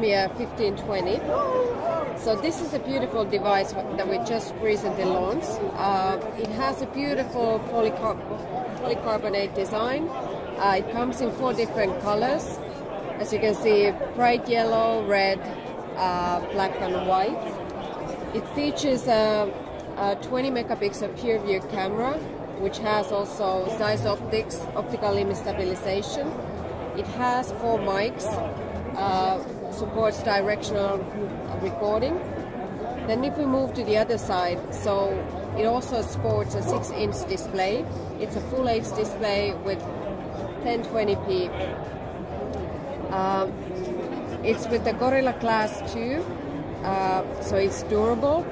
Lumia 1520. So this is a beautiful device that we just recently launched. Uh, it has a beautiful polycar polycarbonate design. Uh, it comes in four different colors. As you can see, bright yellow, red, uh, black and white. It features a, a 20 megapixel PureView camera, which has also Zeiss optics, optical image stabilization. It has four mics, uh, supports directional recording. Then if we move to the other side, so it also supports a 6 inch display. It's a full HD display with 1020p. Um, it's with the Gorilla Glass 2, uh, so it's durable.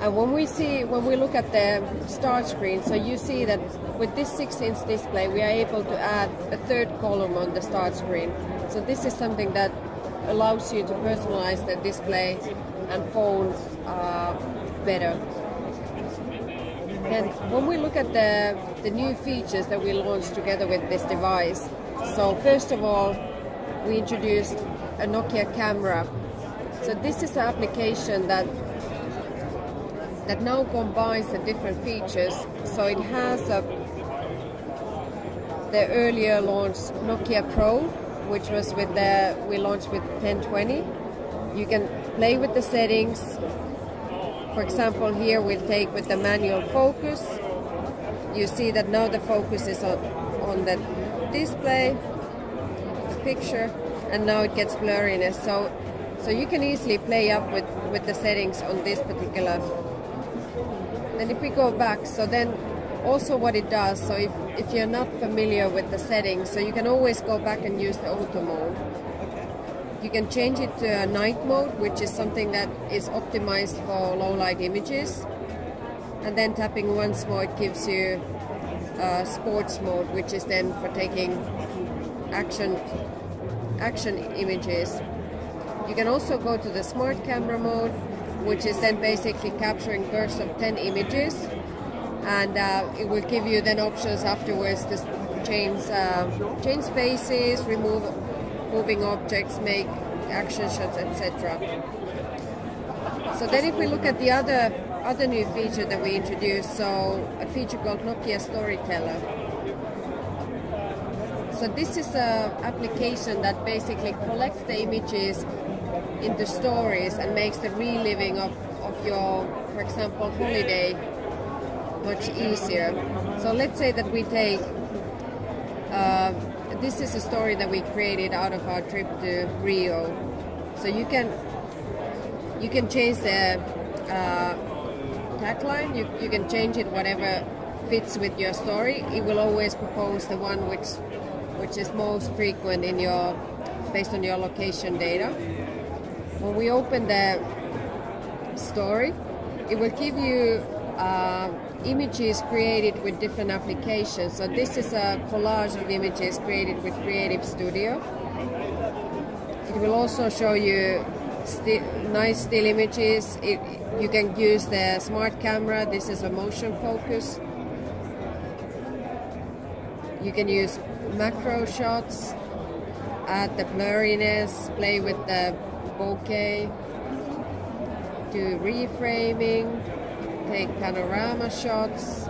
And when we see, when we look at the start screen, so you see that with this 6-inch display, we are able to add a third column on the start screen. So this is something that allows you to personalize the display and phone uh, better. And when we look at the, the new features that we launched together with this device, so first of all, we introduced a Nokia camera. So this is an application that that now combines the different features. So it has a, the earlier launched Nokia Pro, which was with the we launched with 1020. You can play with the settings. For example, here we'll take with the manual focus. You see that now the focus is on, on the display, the picture, and now it gets blurriness. So, so you can easily play up with, with the settings on this particular and if we go back, so then also what it does, so if, if you're not familiar with the settings, so you can always go back and use the auto mode. You can change it to a night mode, which is something that is optimized for low light images. And then tapping once more, it gives you uh, sports mode, which is then for taking action action images. You can also go to the smart camera mode, which is then basically capturing bursts of 10 images and uh, it will give you then options afterwards to change uh, change faces, remove moving objects, make action shots, etc. So then if we look at the other other new feature that we introduced, so a feature called Nokia Storyteller. So this is an application that basically collects the images into stories and makes the reliving of, of your, for example, holiday much easier. So let's say that we take, uh, this is a story that we created out of our trip to Rio. So you can you can change the uh, tagline, you, you can change it whatever fits with your story. It will always propose the one which which is most frequent in your based on your location data when we open the story, it will give you uh, images created with different applications. So this is a collage of images created with Creative Studio. It will also show you sti nice still images. It, you can use the smart camera. This is a motion focus. You can use macro shots, add the blurriness, play with the bokeh, do reframing, take panorama shots,